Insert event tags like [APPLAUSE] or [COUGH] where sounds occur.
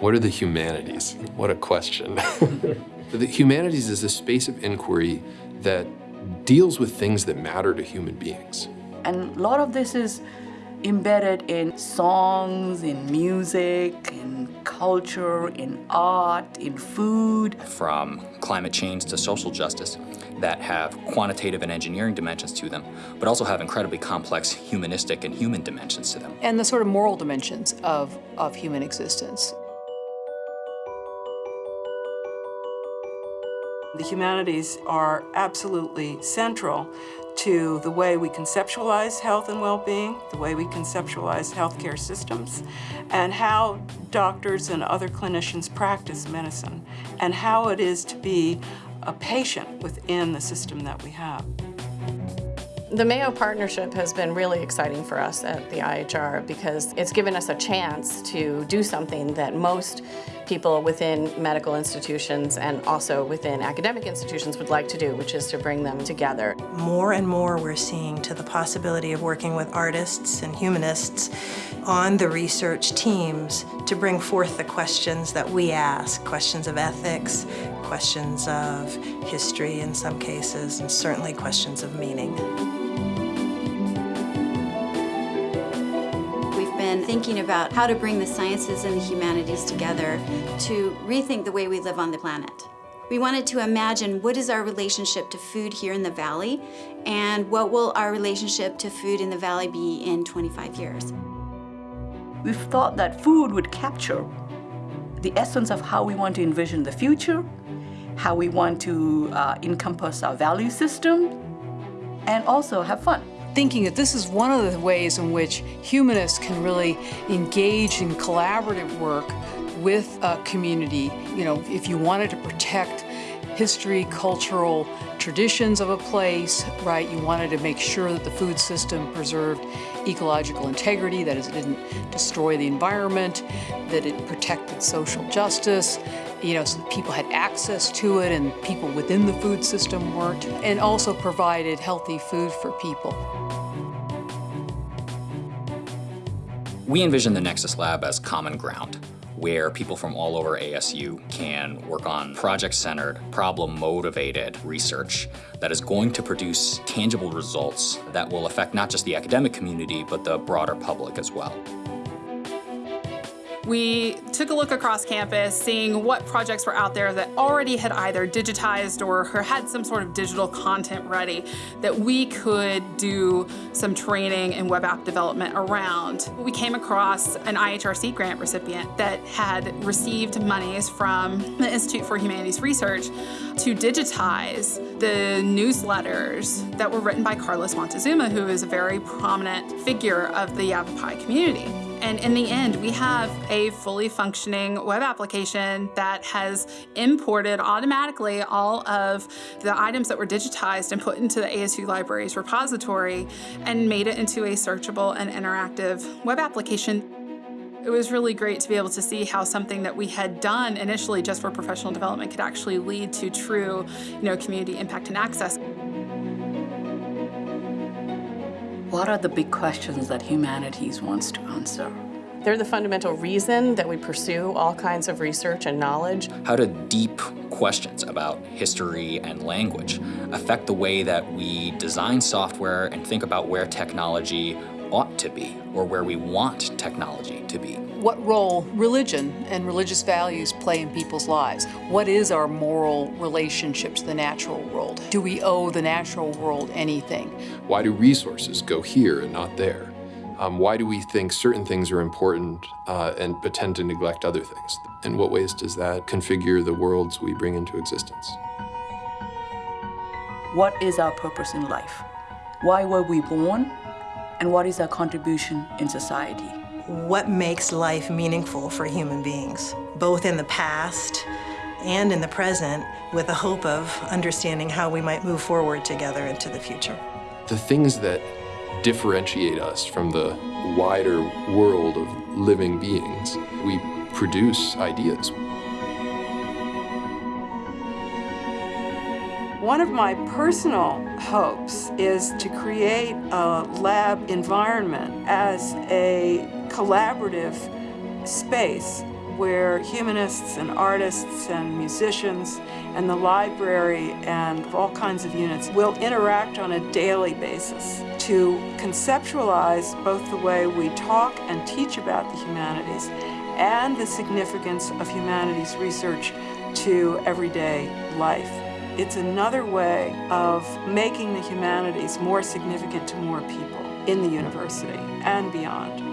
What are the humanities? What a question. [LAUGHS] the humanities is a space of inquiry that deals with things that matter to human beings. And a lot of this is embedded in songs, in music, in culture, in art, in food. From climate change to social justice that have quantitative and engineering dimensions to them, but also have incredibly complex humanistic and human dimensions to them. And the sort of moral dimensions of, of human existence. The humanities are absolutely central to the way we conceptualize health and well-being, the way we conceptualize healthcare systems, and how doctors and other clinicians practice medicine, and how it is to be a patient within the system that we have. The Mayo partnership has been really exciting for us at the IHR because it's given us a chance to do something that most people within medical institutions and also within academic institutions would like to do, which is to bring them together. More and more we're seeing to the possibility of working with artists and humanists on the research teams to bring forth the questions that we ask, questions of ethics, questions of history in some cases, and certainly questions of meaning. Thinking about how to bring the sciences and the humanities together to rethink the way we live on the planet. We wanted to imagine what is our relationship to food here in the Valley and what will our relationship to food in the Valley be in 25 years. We've thought that food would capture the essence of how we want to envision the future, how we want to uh, encompass our value system, and also have fun thinking that this is one of the ways in which humanists can really engage in collaborative work with a community. You know, if you wanted to protect history, cultural traditions of a place, right? You wanted to make sure that the food system preserved ecological integrity, that is, it didn't destroy the environment, that it protected social justice, you know, so that people had access to it and people within the food system weren't, and also provided healthy food for people. We envision the Nexus Lab as common ground, where people from all over ASU can work on project-centered, problem-motivated research that is going to produce tangible results that will affect not just the academic community, but the broader public as well. We took a look across campus, seeing what projects were out there that already had either digitized or had some sort of digital content ready that we could do some training and web app development around. We came across an IHRC grant recipient that had received monies from the Institute for Humanities Research to digitize the newsletters that were written by Carlos Montezuma, who is a very prominent figure of the Yavapai community. And in the end, we have a fully functioning web application that has imported automatically all of the items that were digitized and put into the ASU Libraries repository and made it into a searchable and interactive web application. It was really great to be able to see how something that we had done initially just for professional development could actually lead to true you know, community impact and access. What are the big questions that humanities wants to answer? They're the fundamental reason that we pursue all kinds of research and knowledge. How do deep questions about history and language affect the way that we design software and think about where technology ought to be or where we want technology to be? what role religion and religious values play in people's lives. What is our moral relationship to the natural world? Do we owe the natural world anything? Why do resources go here and not there? Um, why do we think certain things are important uh, and but tend to neglect other things? In what ways does that configure the worlds we bring into existence? What is our purpose in life? Why were we born? And what is our contribution in society? what makes life meaningful for human beings, both in the past and in the present, with the hope of understanding how we might move forward together into the future. The things that differentiate us from the wider world of living beings, we produce ideas. One of my personal hopes is to create a lab environment as a collaborative space where humanists and artists and musicians and the library and all kinds of units will interact on a daily basis to conceptualize both the way we talk and teach about the humanities and the significance of humanities research to everyday life. It's another way of making the humanities more significant to more people in the university and beyond.